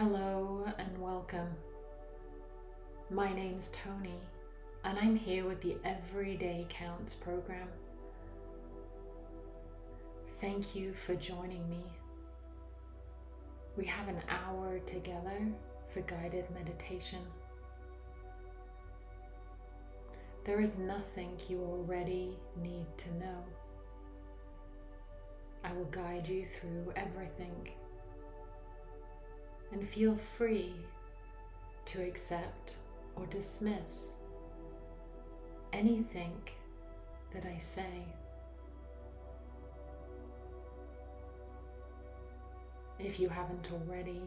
Hello and welcome. My name's Tony, and I'm here with the Everyday Counts program. Thank you for joining me. We have an hour together for guided meditation. There is nothing you already need to know. I will guide you through everything and feel free to accept or dismiss anything that I say. If you haven't already,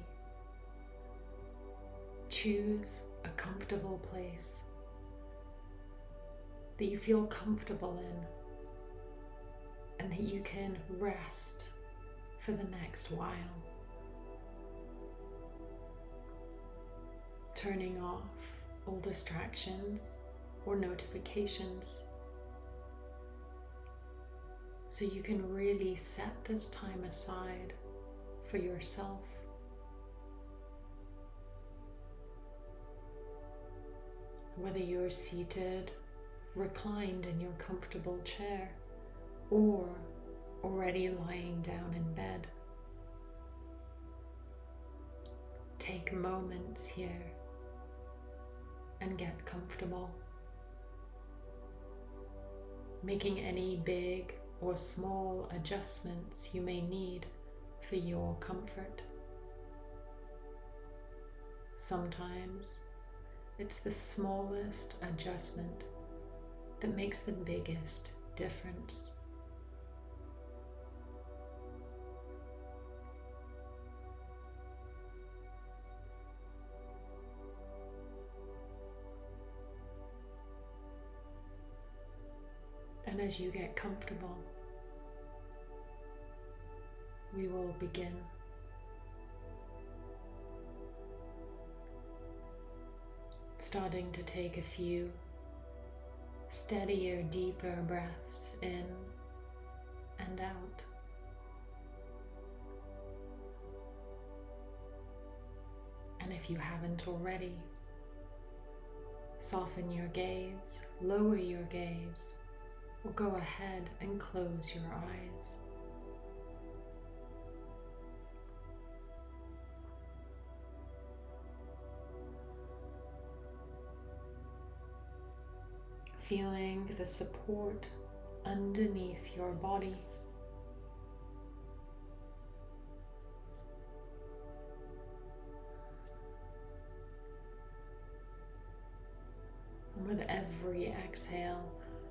choose a comfortable place that you feel comfortable in and that you can rest for the next while. Turning off all distractions or notifications so you can really set this time aside for yourself. Whether you're seated, reclined in your comfortable chair, or already lying down in bed. Take moments here and get comfortable. Making any big or small adjustments you may need for your comfort. Sometimes it's the smallest adjustment that makes the biggest difference. And as you get comfortable, we will begin. Starting to take a few steadier, deeper breaths in and out. And if you haven't already, soften your gaze, lower your gaze, go ahead and close your eyes. feeling the support underneath your body. And with every exhale,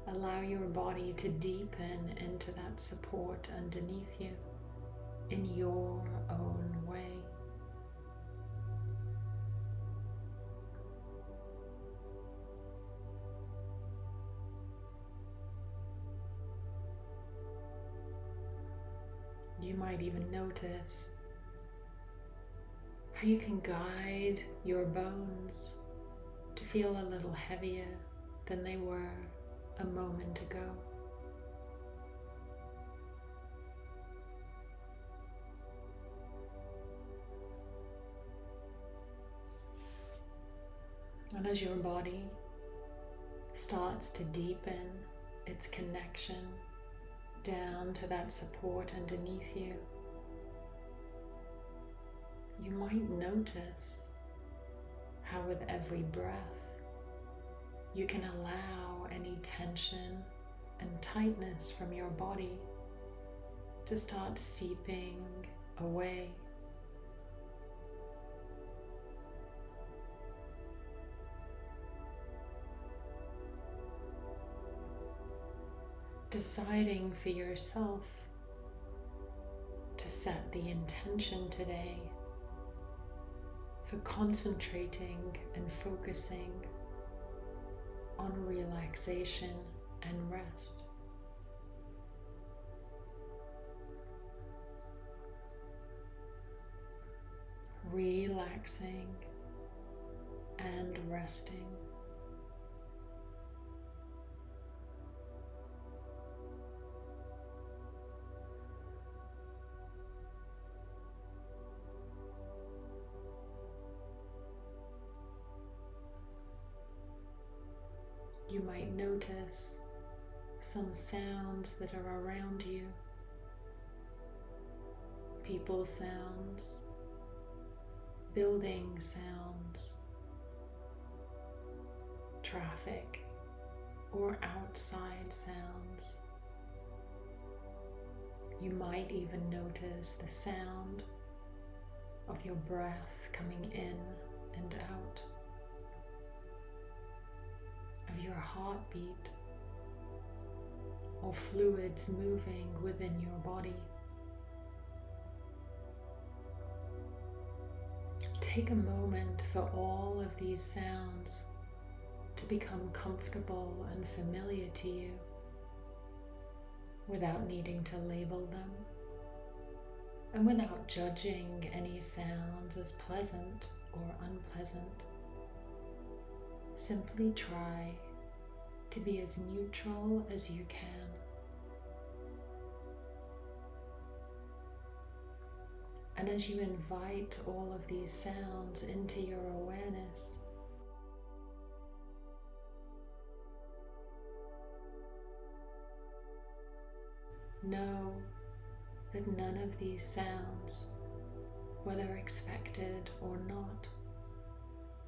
allow your body to deepen into that support underneath you in your own way. You might even notice how you can guide your bones to feel a little heavier than they were a moment ago. And as your body starts to deepen its connection down to that support underneath you, you might notice how with every breath you can allow any tension and tightness from your body to start seeping away. Deciding for yourself to set the intention today for concentrating and focusing on relaxation and rest. Relaxing and resting. You might notice some sounds that are around you, people sounds, building sounds, traffic, or outside sounds. You might even notice the sound of your breath coming in and out, of your heartbeat, or fluids moving within your body. Take a moment for all of these sounds to become comfortable and familiar to you without needing to label them and without judging any sounds as pleasant or unpleasant. Simply try to be as neutral as you can. And as you invite all of these sounds into your awareness, know that none of these sounds, whether expected or not,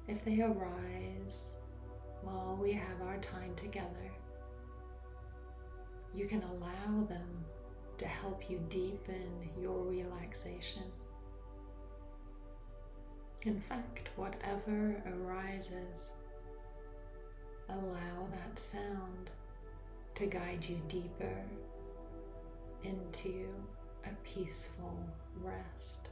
if they arise while we have our time together, you can allow them to help you deepen your relaxation. In fact, whatever arises, allow that sound to guide you deeper into a peaceful rest.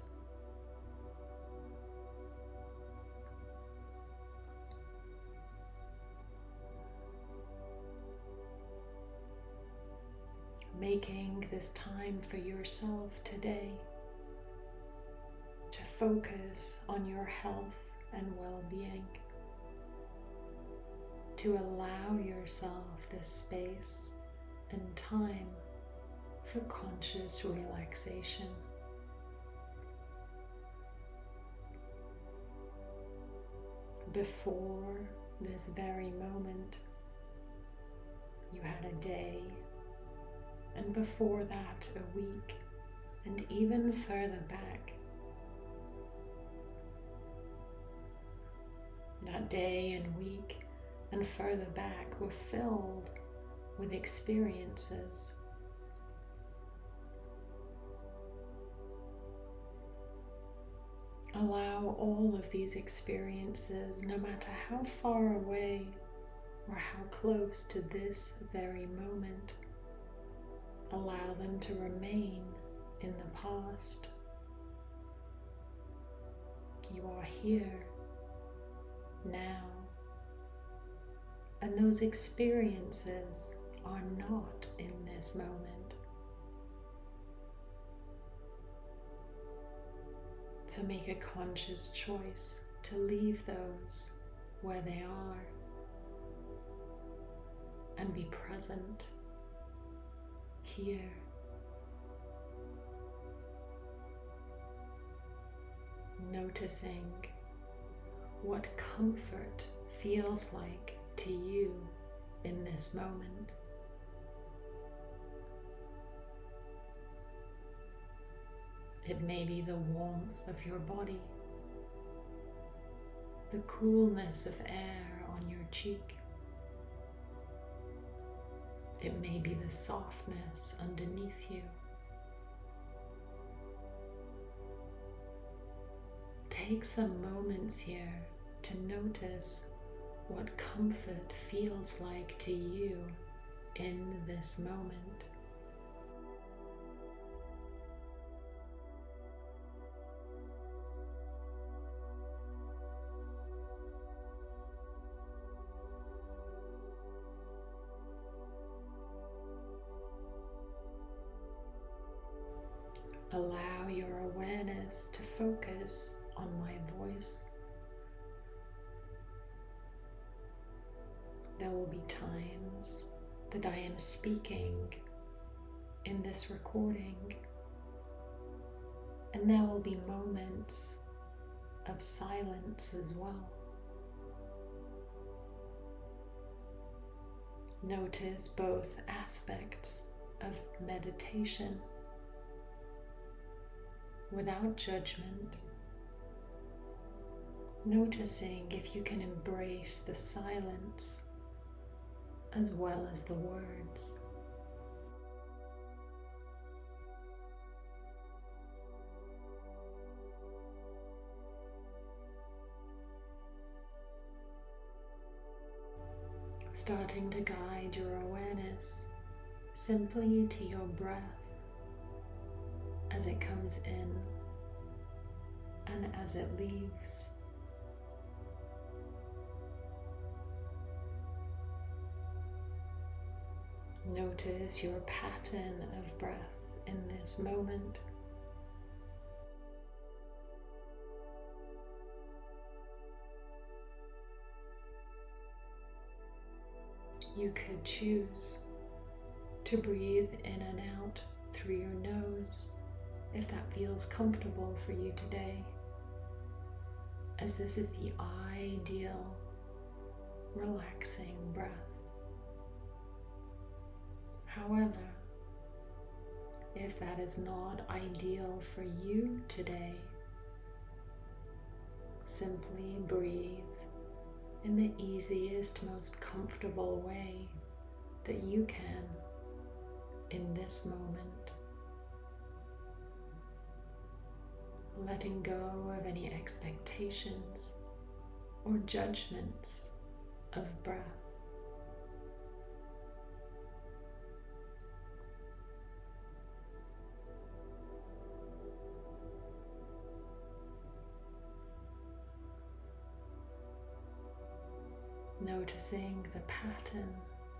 Making this time for yourself today to focus on your health and well-being, to allow yourself this space and time for conscious relaxation. Before this very moment, you had a day, and before that, a week, and even further back. That day and week and further back were filled with experiences Allow all of these experiences, no matter how far away or how close to this very moment, allow them to remain in the past. You are here now, and those experiences are not in this moment. to make a conscious choice to leave those where they are and be present here. Noticing what comfort feels like to you in this moment. It may be the warmth of your body, the coolness of air on your cheek. It may be the softness underneath you. Take some moments here to notice what comfort feels like to you in this moment. To focus on my voice. There will be times that I am speaking in this recording, and there will be moments of silence as well. Notice both aspects of meditation without judgment. Noticing if you can embrace the silence as well as the words. starting to guide your awareness simply to your breath as it comes in and as it leaves. Notice your pattern of breath in this moment. You could choose to breathe in and out through your nose if that feels comfortable for you today, as this is the ideal relaxing breath. However, if that is not ideal for you today, simply breathe in the easiest, most comfortable way that you can in this moment. Letting go of any expectations or judgments of breath. noticing the pattern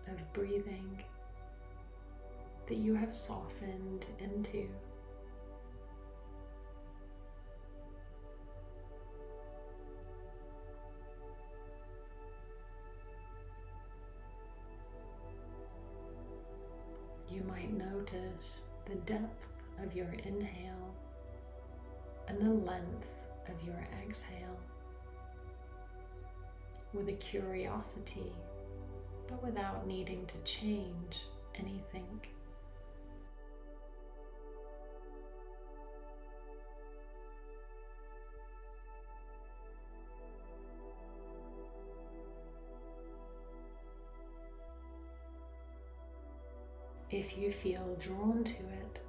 of breathing that you have softened into. Might notice the depth of your inhale and the length of your exhale with a curiosity, but without needing to change anything. If you feel drawn to it,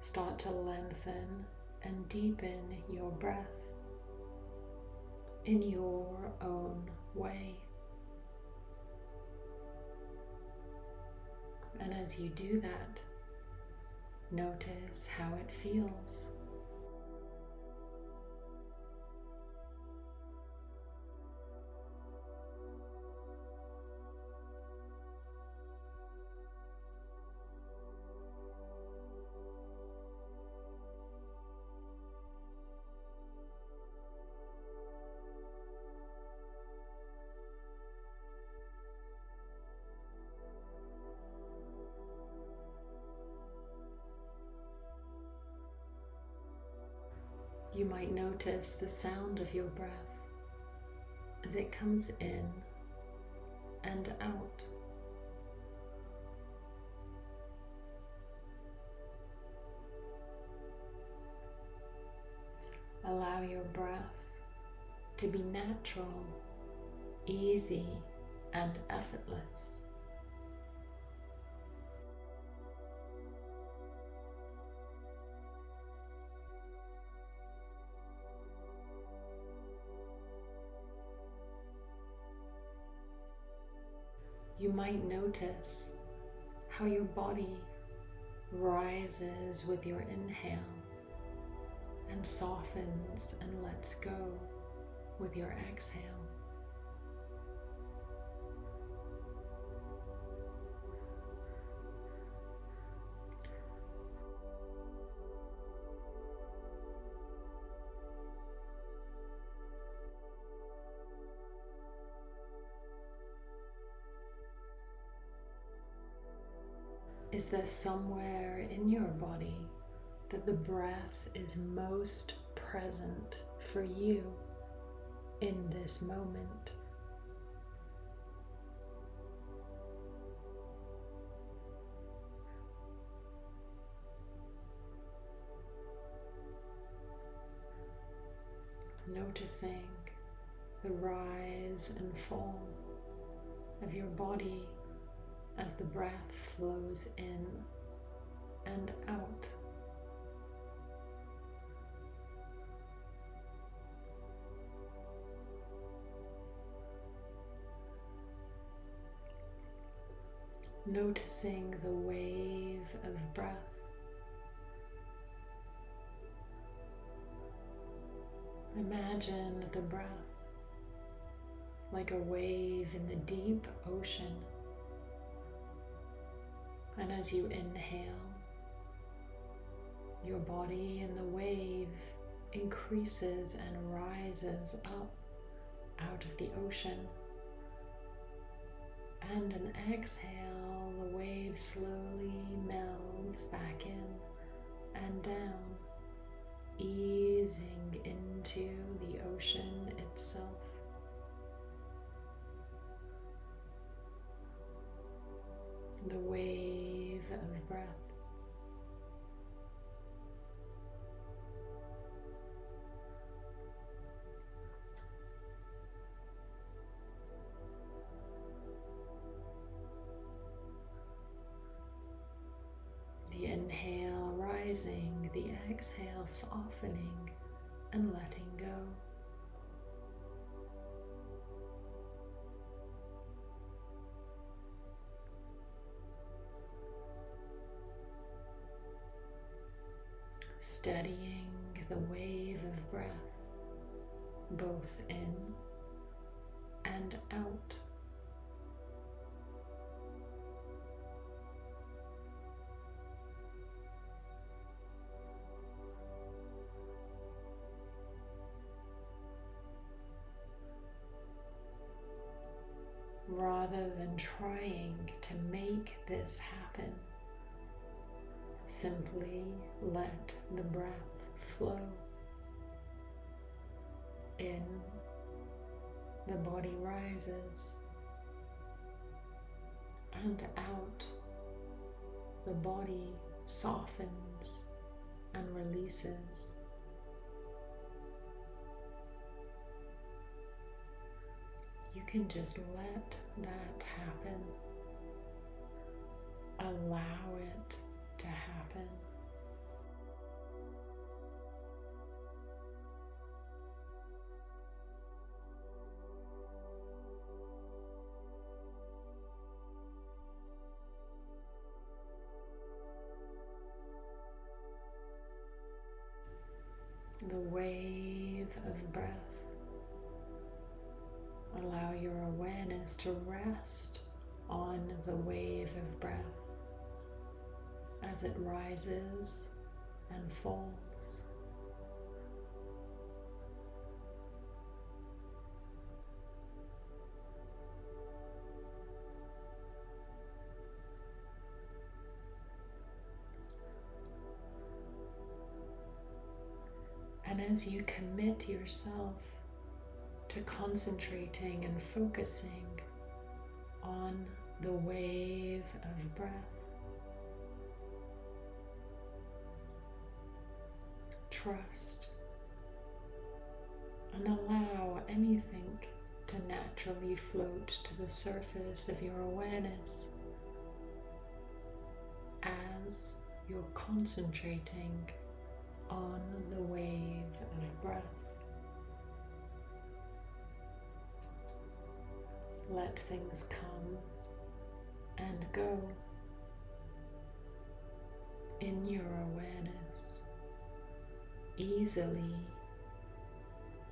start to lengthen and deepen your breath in your own way. And as you do that, notice how it feels. Notice the sound of your breath as it comes in and out. Allow your breath to be natural, easy, and effortless. Might notice how your body rises with your inhale and softens and lets go with your exhale. Is there somewhere in your body that the breath is most present for you in this moment? noticing the rise and fall of your body as the breath flows in and out. Noticing the wave of breath Imagine the breath like a wave in the deep ocean. And as you inhale, your body and the wave increases and rises up out of the ocean. And an exhale, the wave slowly melds back in and down easing into the ocean itself. The wave of breath. The inhale rising the exhale softening and letting go. Steadying the wave of breath both in and out. rather than trying to make this happen. Simply let the breath flow in, the body rises, and out, the body softens and releases. you can just let that happen. Allow it to happen. The wave of breath Allow your awareness to rest on the wave of breath as it rises and falls. And as you commit yourself to concentrating and focusing on the wave of breath. Trust and allow anything to naturally float to the surface of your awareness as you're concentrating on the wave of breath. let things come and go in your awareness easily,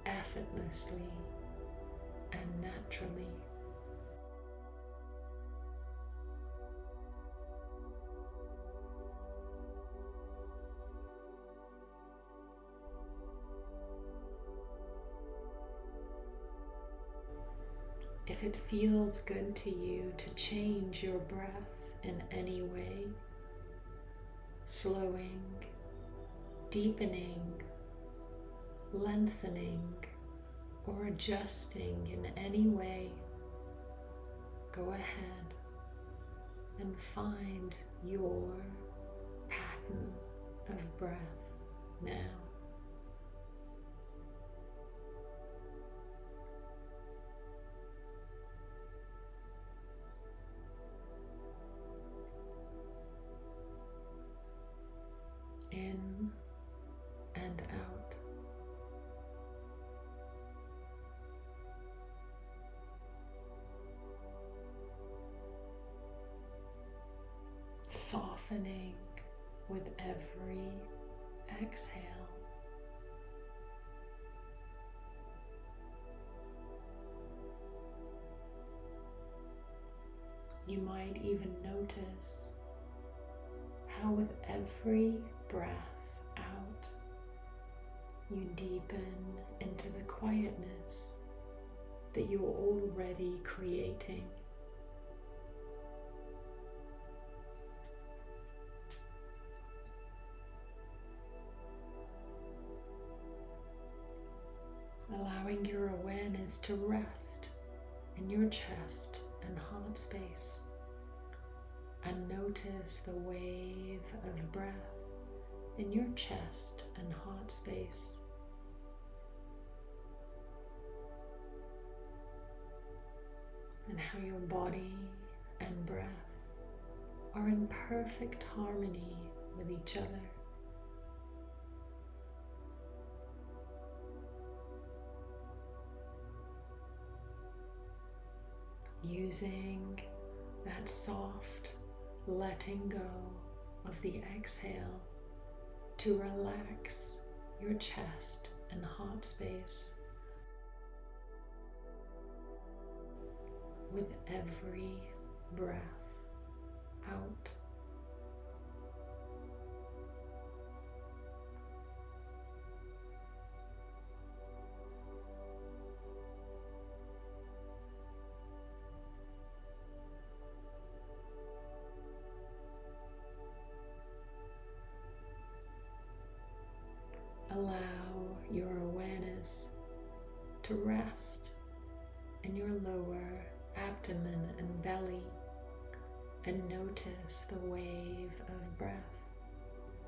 effortlessly, and naturally. if it feels good to you to change your breath in any way, slowing, deepening, lengthening, or adjusting in any way, go ahead and find your pattern of breath now. Might even notice how, with every breath out, you deepen into the quietness that you're already creating. Allowing your awareness to rest in your chest and heart space and notice the wave of breath in your chest and heart space. And how your body and breath are in perfect harmony with each other. Using that soft letting go of the exhale to relax your chest and heart space with every breath out.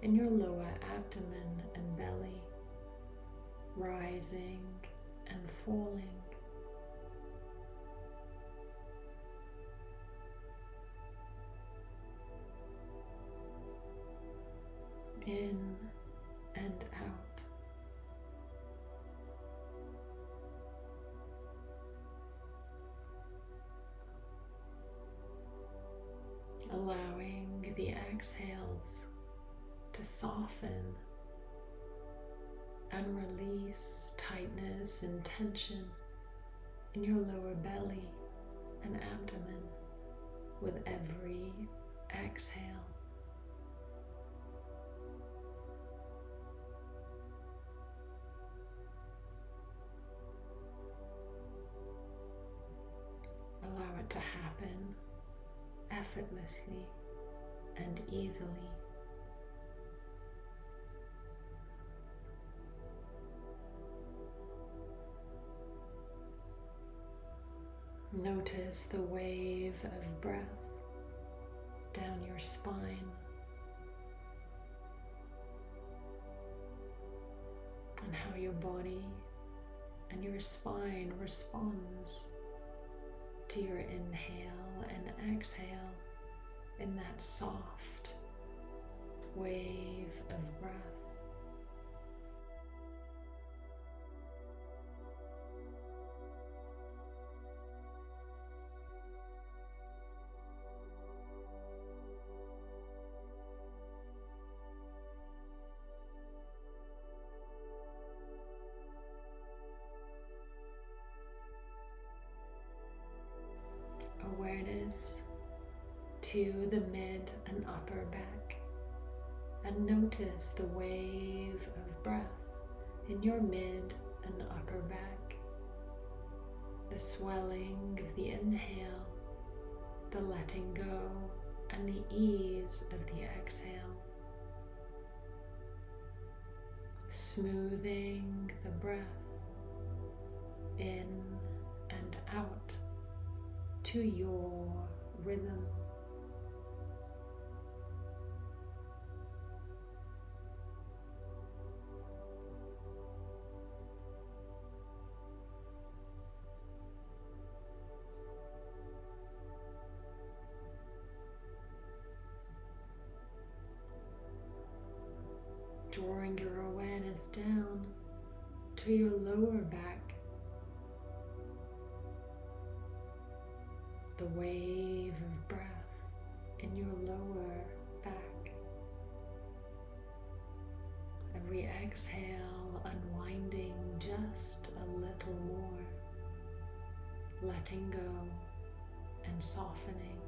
In your lower abdomen and belly rising and falling. In and out. allowing the exhales to soften and release tightness and tension in your lower belly and abdomen with every exhale. Allow it to happen effortlessly and easily. Notice the wave of breath down your spine and how your body and your spine responds to your inhale and exhale in that soft wave of breath. Upper back and notice the wave of breath in your mid and upper back, the swelling of the inhale, the letting go, and the ease of the exhale. Smoothing the breath in and out to your rhythm. Exhale, unwinding just a little more, letting go and softening.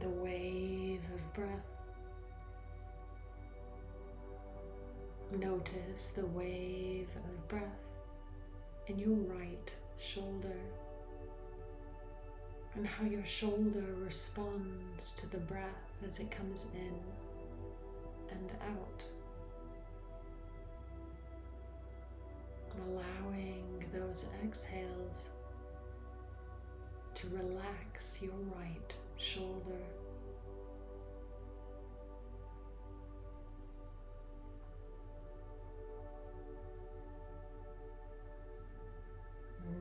the wave of breath. Notice the wave of breath in your right shoulder and how your shoulder responds to the breath as it comes in and out. Allowing those exhales to relax your right shoulder.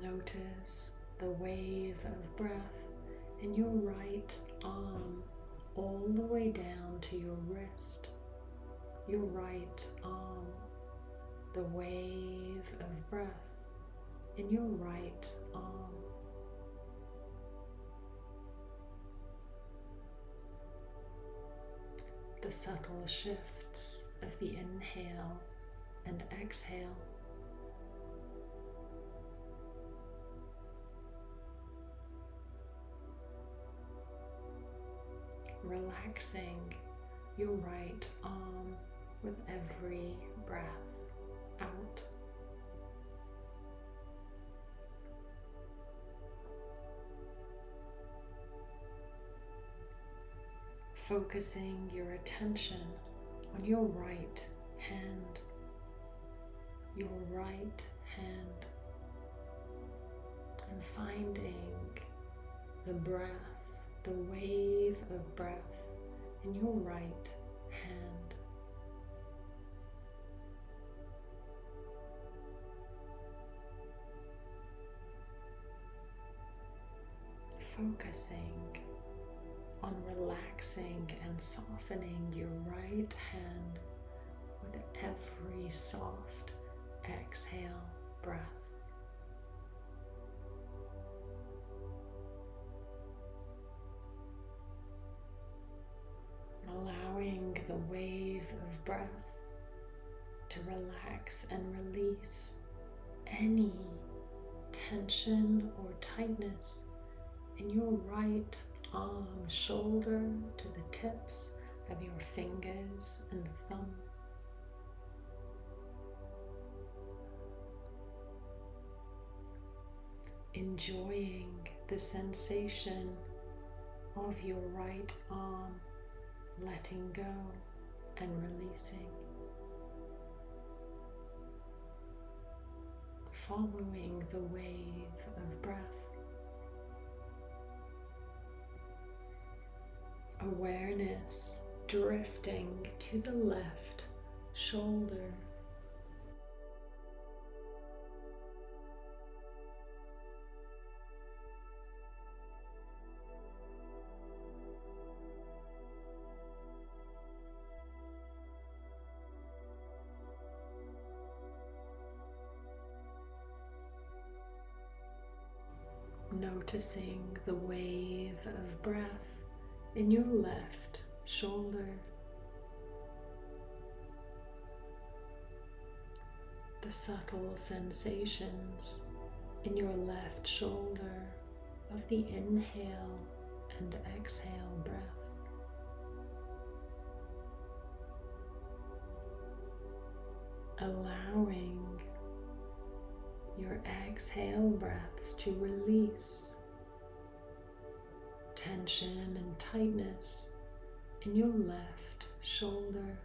Notice the wave of breath in your right arm all the way down to your wrist, your right arm, the wave of breath in your right arm. the subtle shifts of the inhale and exhale. Relaxing. Your right arm with every breath out. focusing your attention on your right hand, your right hand, and finding the breath, the wave of breath in your right hand. Focusing on relaxing and softening your right hand with every soft exhale breath. Allowing the wave of breath to relax and release any tension or tightness in your right arm, shoulder to the tips of your fingers and thumb. Enjoying the sensation of your right arm letting go and releasing. Following the wave of breath. awareness drifting to the left shoulder. Noticing the wave of breath in your left shoulder. The subtle sensations in your left shoulder of the inhale and exhale breath. Allowing your exhale breaths to release tension and tightness in your left shoulder.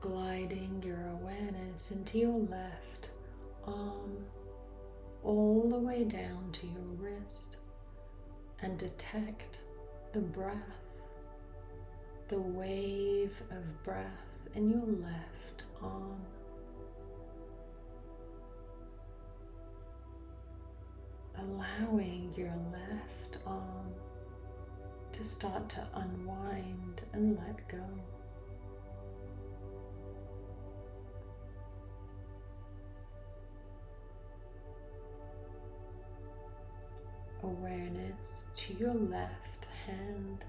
Gliding your awareness into your left arm all the way down to your wrist and detect the breath the wave of breath in your left arm. Allowing your left arm to start to unwind and let go. Awareness to your left hand.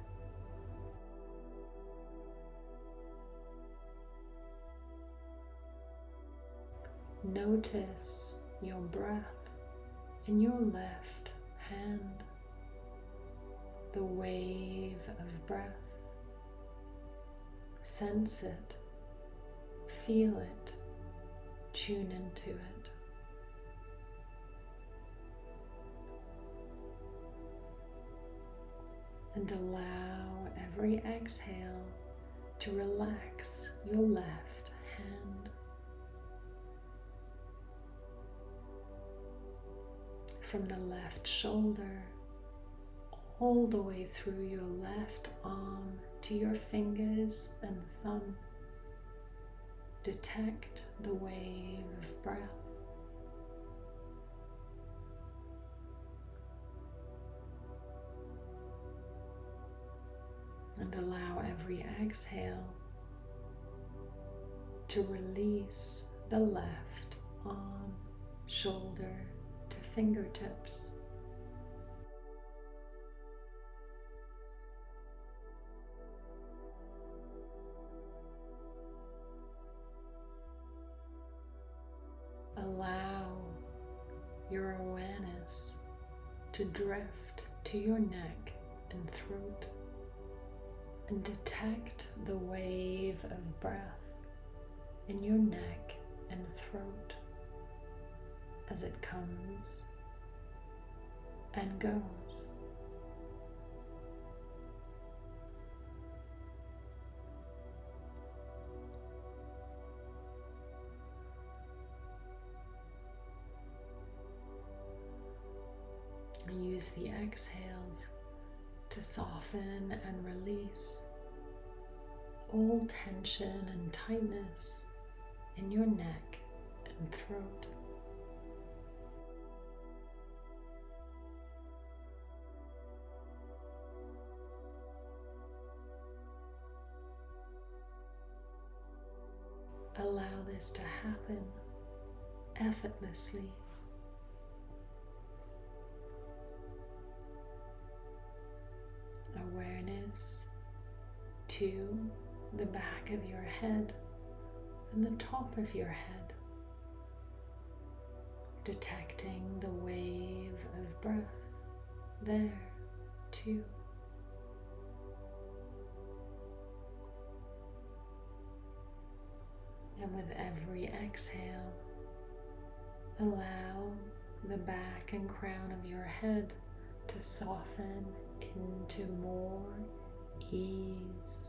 Notice your breath in your left hand the wave of breath. Sense it, feel it, tune into it. And allow every exhale to relax your left hand. From the left shoulder all the way through your left arm to your fingers and thumb. Detect the wave of breath. Every exhale to release the left arm, shoulder to fingertips. Allow your awareness to drift to your neck and throat and detect the wave of breath in your neck and throat as it comes and goes. Use the exhales to soften and release all tension and tightness in your neck and throat. Allow this to happen effortlessly to the back of your head and the top of your head, detecting the wave of breath there too. And with every exhale, allow the back and crown of your head to soften into more ease.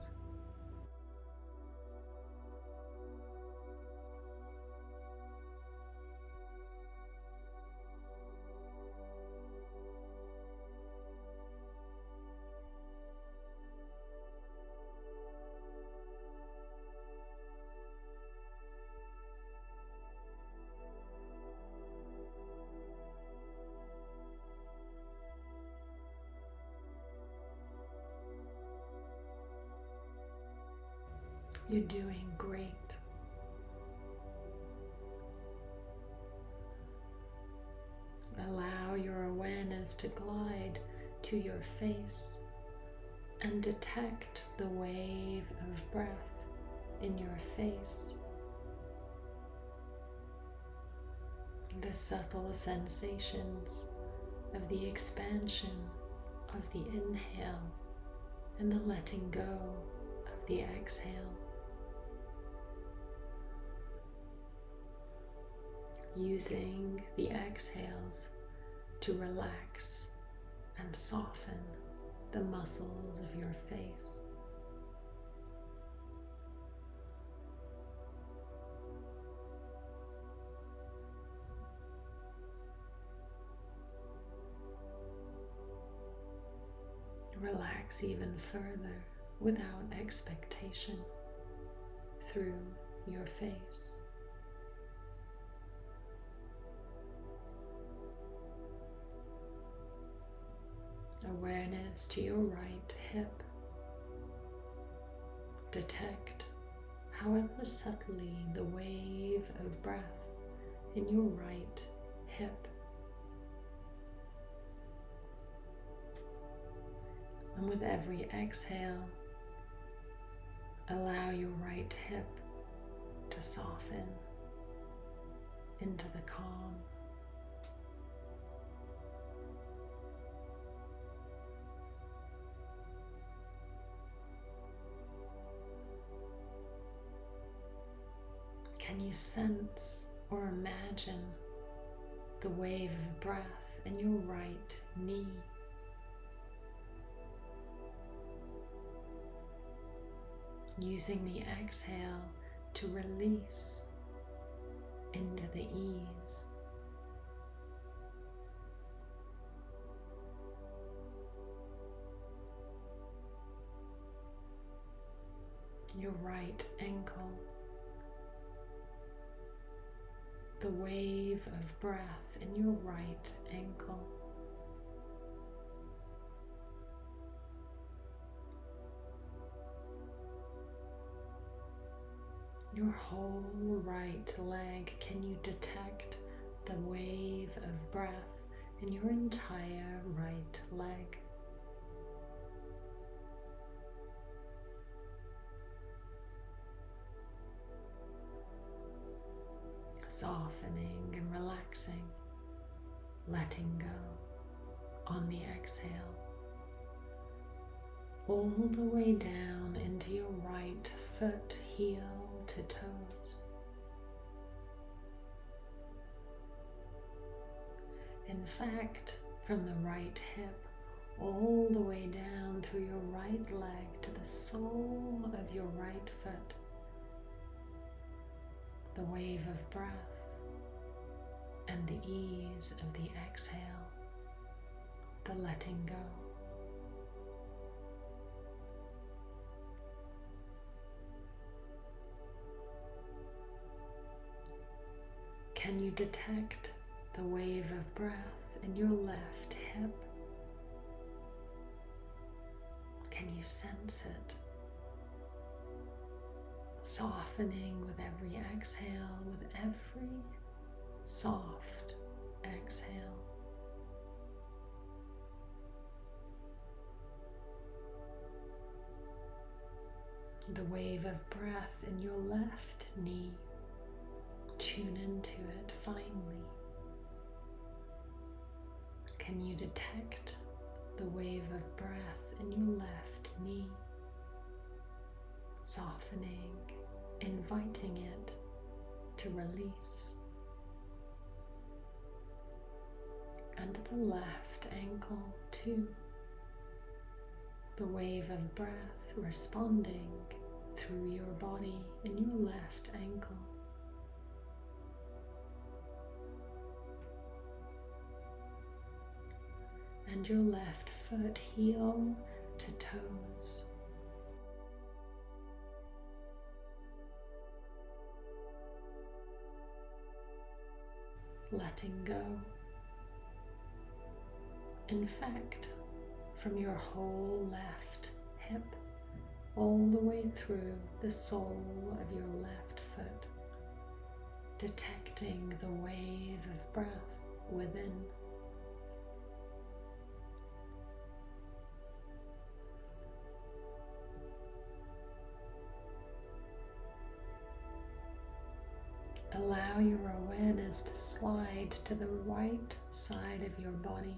Doing great. Allow your awareness to glide to your face and detect the wave of breath in your face. The subtle sensations of the expansion of the inhale and the letting go of the exhale. Using the exhales to relax and soften the muscles of your face. Relax even further without expectation through your face. Awareness to your right hip. Detect, however subtly, the wave of breath in your right hip. And with every exhale, allow your right hip to soften into the calm. Can you sense or imagine the wave of breath in your right knee? Using the exhale to release into the ease. Your right ankle the wave of breath in your right ankle. Your whole right leg, can you detect the wave of breath in your entire right leg? Softening and relaxing, letting go on the exhale. All the way down into your right foot, heel to toes. In fact, from the right hip all the way down through your right leg to the sole of your right foot the wave of breath and the ease of the exhale, the letting go. Can you detect the wave of breath in your left hip? Can you sense it? Softening with every exhale, with every soft exhale. The wave of breath in your left knee, tune into it finely. Can you detect the wave of breath in your left knee? Softening, inviting it to release. And the left ankle too. The wave of breath responding through your body in your left ankle. And your left foot heel to toes. Letting go. In fact, from your whole left hip all the way through the sole of your left foot, detecting the wave of breath within. Allow your awareness to slide to the right side of your body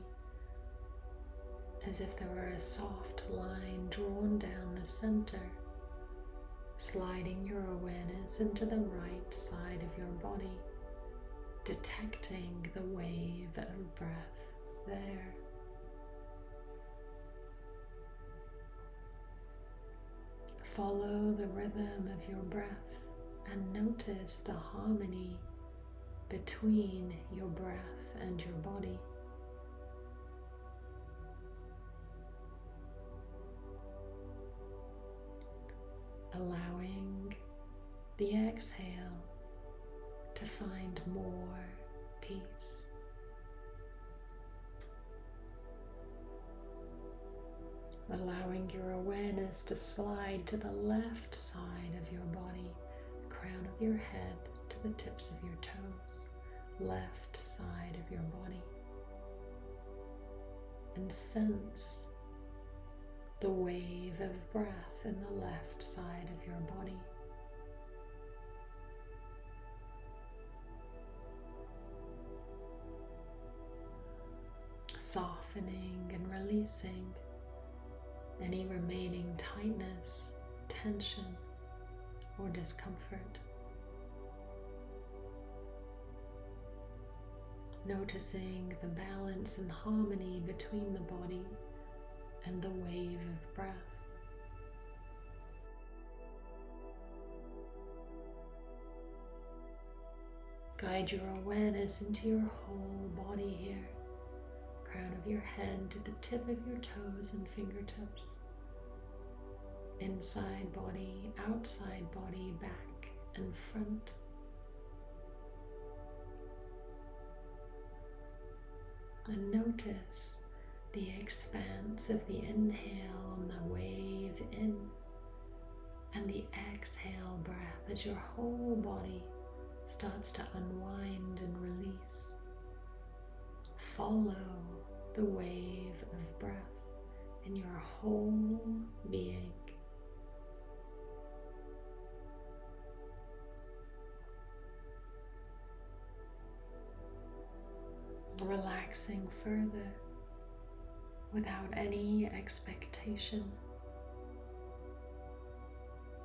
as if there were a soft line drawn down the center, sliding your awareness into the right side of your body, detecting the wave of breath there. Follow the rhythm of your breath and notice the harmony between your breath and your body. allowing the exhale to find more peace. Allowing your awareness to slide to the left side your head to the tips of your toes, left side of your body. And sense the wave of breath in the left side of your body. Softening and releasing any remaining tightness, tension, or discomfort. Noticing the balance and harmony between the body and the wave of breath. Guide your awareness into your whole body here, crown of your head to the tip of your toes and fingertips, inside body, outside body, back and front. And notice the expanse of the inhale on the wave in and the exhale breath as your whole body starts to unwind and release. Follow the wave of breath in your whole being. Relaxing further without any expectation,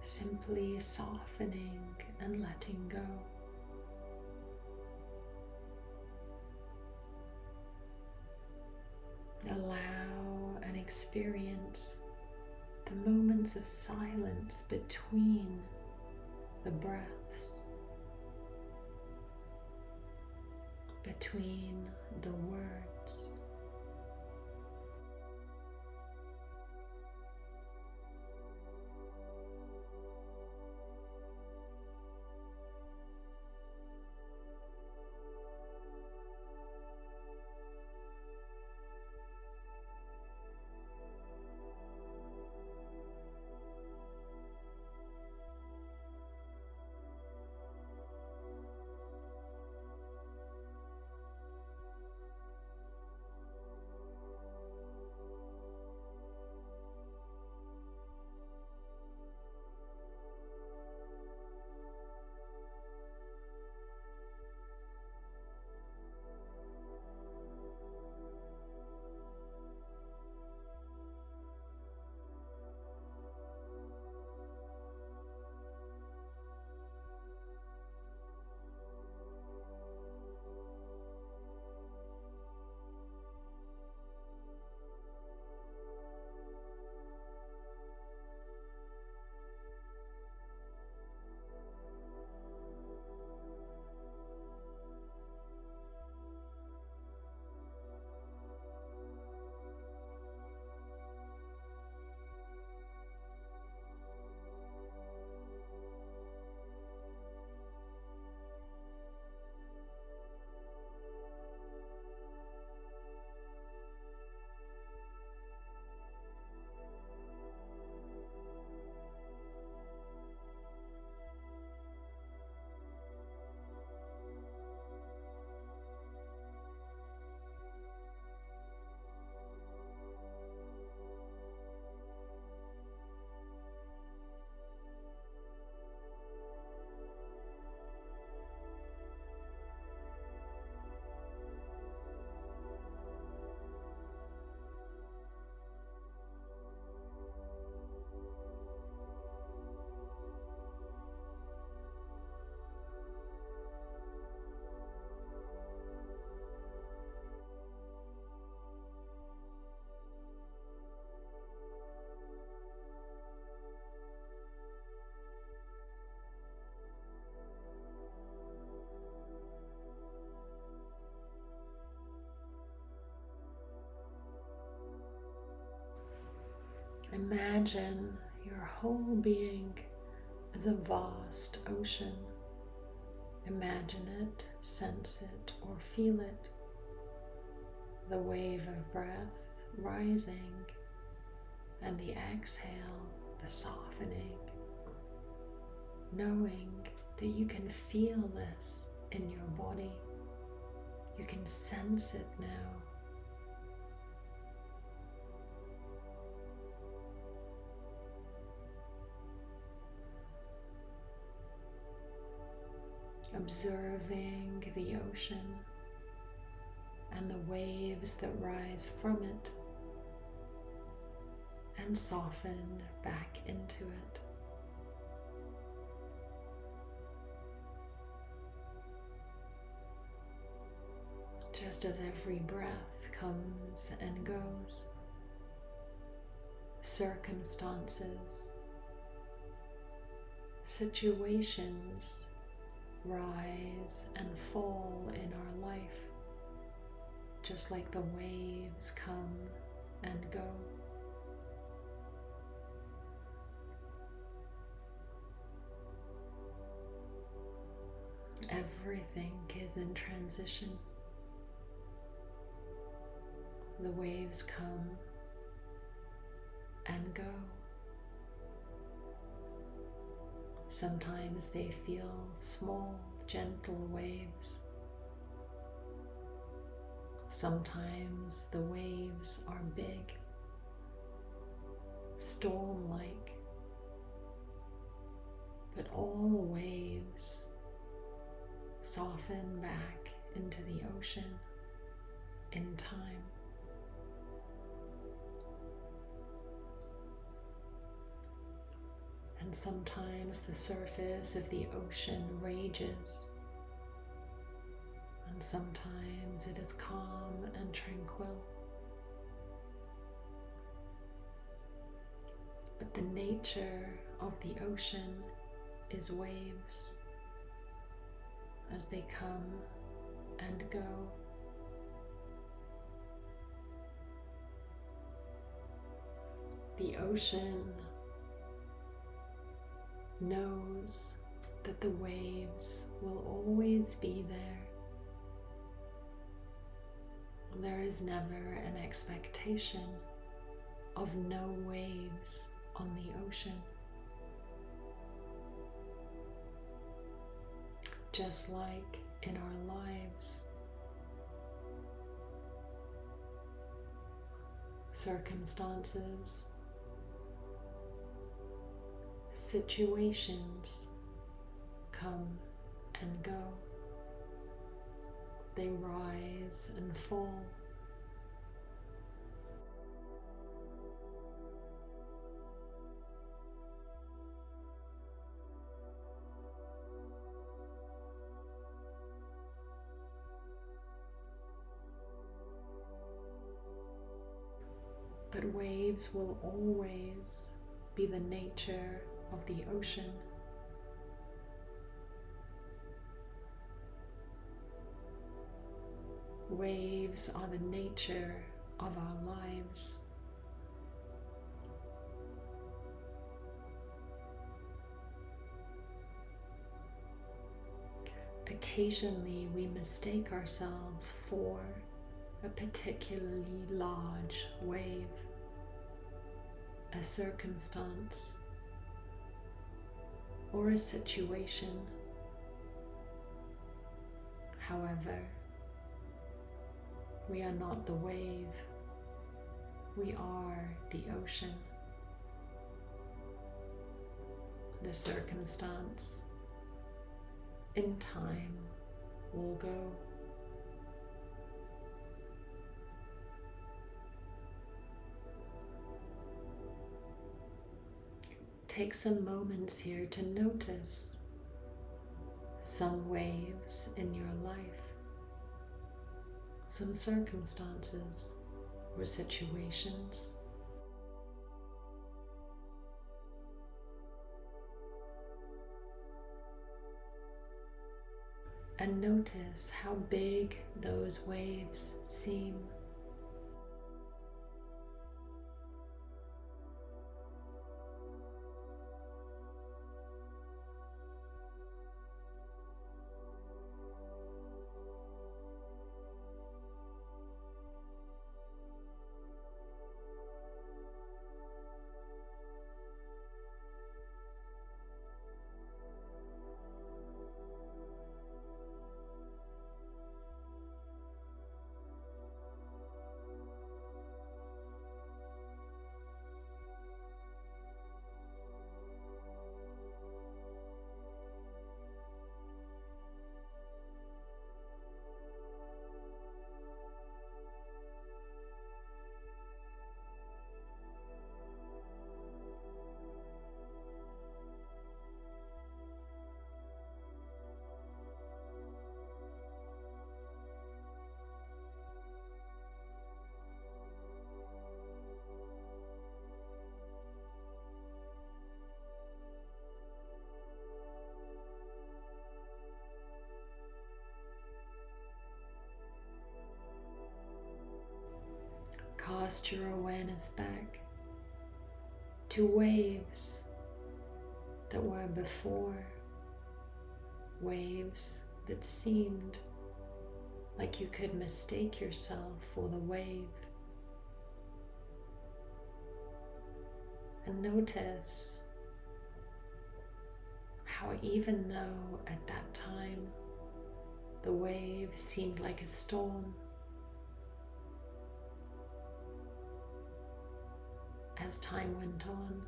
simply softening and letting go. Allow and experience the moments of silence between the breaths, between the words. Imagine your whole being as a vast ocean. Imagine it, sense it, or feel it. The wave of breath rising, and the exhale, the softening. Knowing that you can feel this in your body, you can sense it now. Observing the ocean and the waves that rise from it and soften back into it. Just as every breath comes and goes, circumstances, situations rise and fall in our life, just like the waves come and go. Everything is in transition. The waves come and go. Sometimes they feel small, gentle waves. Sometimes the waves are big, storm like, but all waves soften back into the ocean in time. And sometimes the surface of the ocean rages, and sometimes it is calm and tranquil. But the nature of the ocean is waves as they come and go. The ocean knows that the waves will always be there. There is never an expectation of no waves on the ocean. Just like in our lives, circumstances situations come and go. They rise and fall. But waves will always be the nature of the ocean. Waves are the nature of our lives. Occasionally we mistake ourselves for a particularly large wave, a circumstance, or a situation. However, we are not the wave, we are the ocean. The circumstance in time will go. Take some moments here to notice some waves in your life, some circumstances or situations. And notice how big those waves seem. Your awareness back to waves that were before, waves that seemed like you could mistake yourself for the wave. And notice how, even though at that time the wave seemed like a storm, as time went on,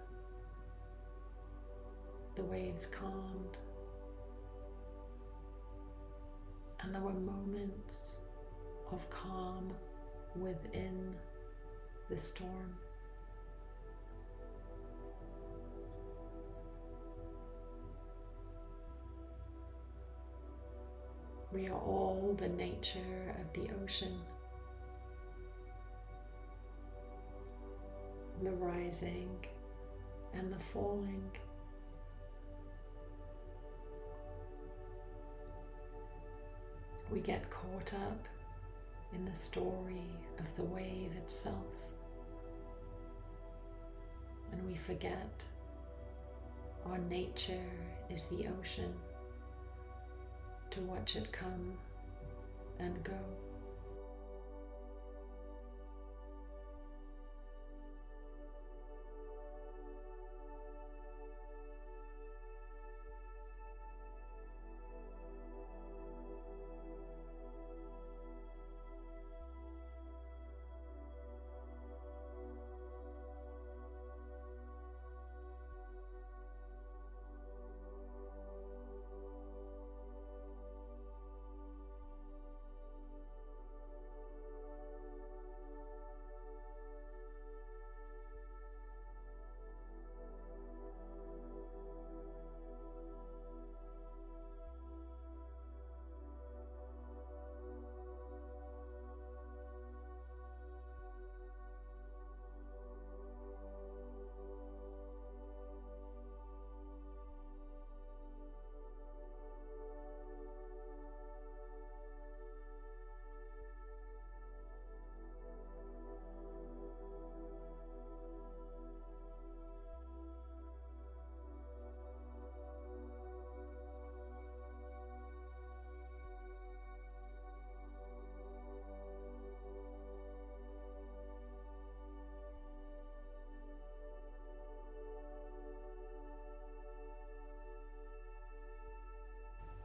the waves calmed, and there were moments of calm within the storm. We are all the nature of the ocean. The rising and the falling. We get caught up in the story of the wave itself and we forget our nature is the ocean to watch it come and go.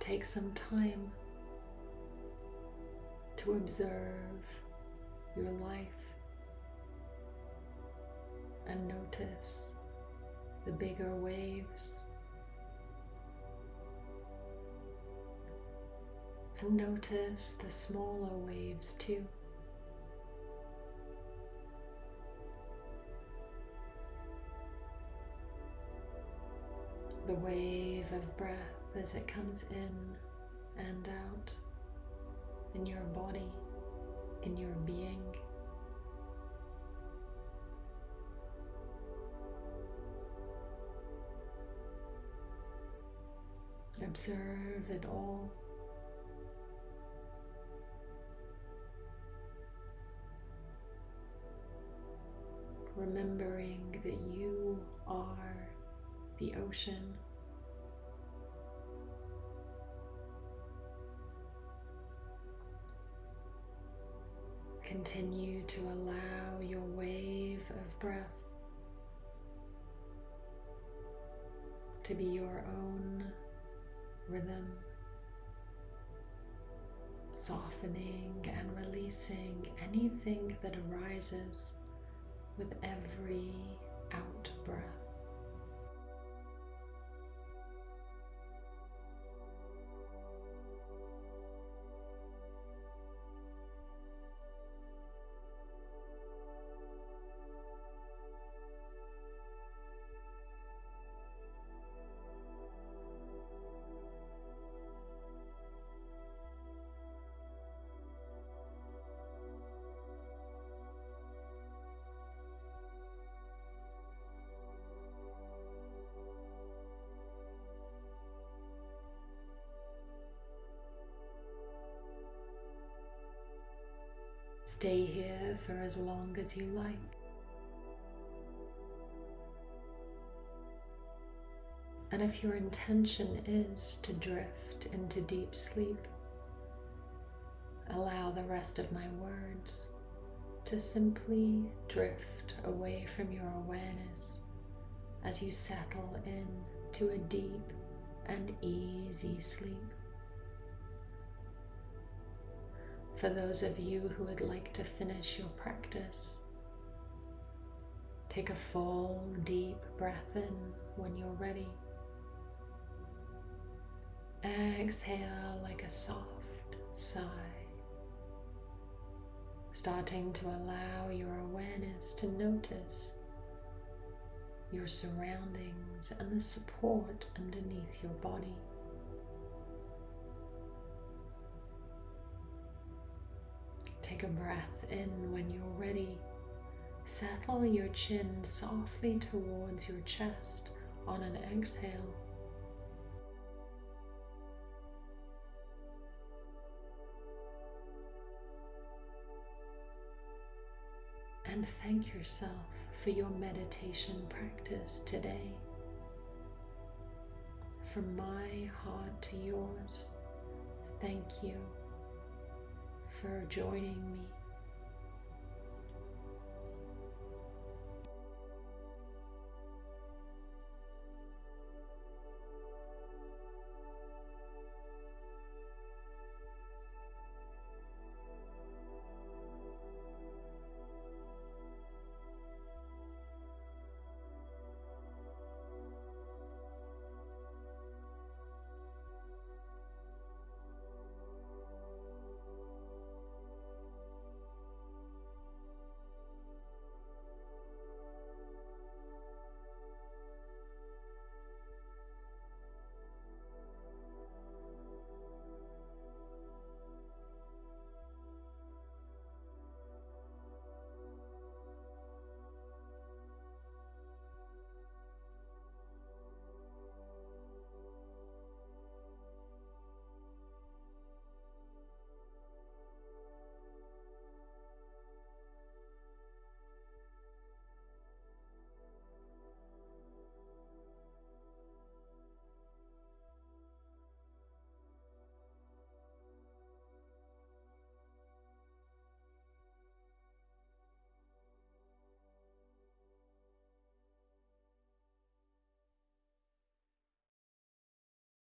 Take some time to observe your life and notice the bigger waves and notice the smaller waves too. The wave of breath as it comes in and out in your body, in your being. Observe it all. Remembering that you are the ocean. Continue to allow your wave of breath to be your own rhythm, softening and releasing anything that arises with every out breath. Stay here for as long as you like. And if your intention is to drift into deep sleep, allow the rest of my words to simply drift away from your awareness as you settle in to a deep and easy sleep. For those of you who would like to finish your practice, take a full deep breath in when you're ready. Exhale like a soft sigh, starting to allow your awareness to notice your surroundings and the support underneath your body. Take a breath in when you're ready. Settle your chin softly towards your chest on an exhale. and thank yourself for your meditation practice today. From my heart to yours, thank you for joining me